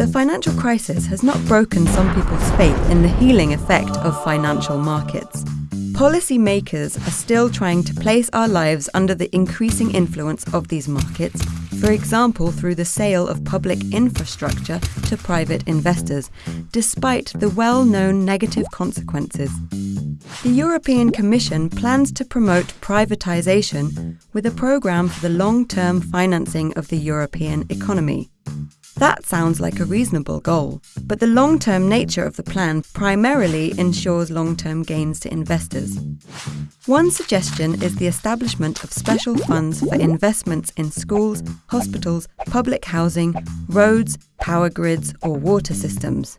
The financial crisis has not broken some people's faith in the healing effect of financial markets. Policymakers are still trying to place our lives under the increasing influence of these markets, for example, through the sale of public infrastructure to private investors, despite the well known negative consequences. The European Commission plans to promote privatisation with a programme for the long term financing of the European economy. That sounds like a reasonable goal, but the long term nature of the plan primarily ensures long term gains to investors. One suggestion is the establishment of special funds for investments in schools, hospitals, public housing, roads, power grids, or water systems.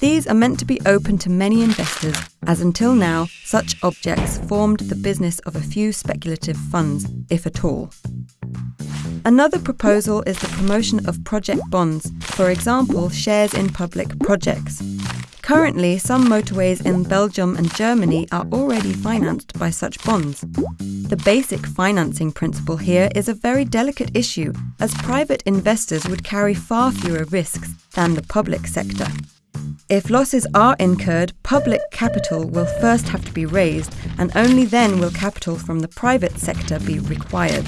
These are meant to be open to many investors, as until now, such objects formed the business of a few speculative funds, if at all. Another proposal is the promotion of project bonds, for example, shares in public projects. Currently, some motorways in Belgium and Germany are already financed by such bonds. The basic financing principle here is a very delicate issue, as private investors would carry far fewer risks than the public sector. If losses are incurred, public capital will first have to be raised, and only then will capital from the private sector be required.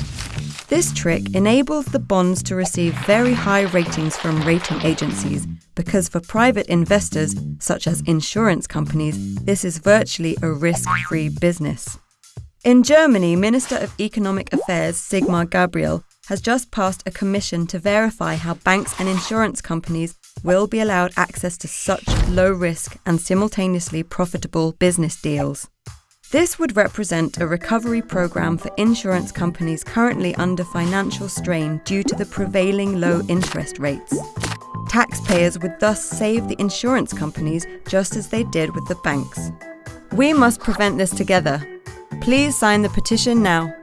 This trick enables the bonds to receive very high ratings from rating agencies because for private investors, such as insurance companies, this is virtually a risk free business. In Germany, Minister of Economic Affairs Sigmar Gabriel has just passed a commission to verify how banks and insurance companies will be allowed access to such low risk and simultaneously profitable business deals. This would represent a recovery program for insurance companies currently under financial strain due to the prevailing low interest rates. Taxpayers would thus save the insurance companies just as they did with the banks. We must prevent this together. Please sign the petition now.